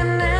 and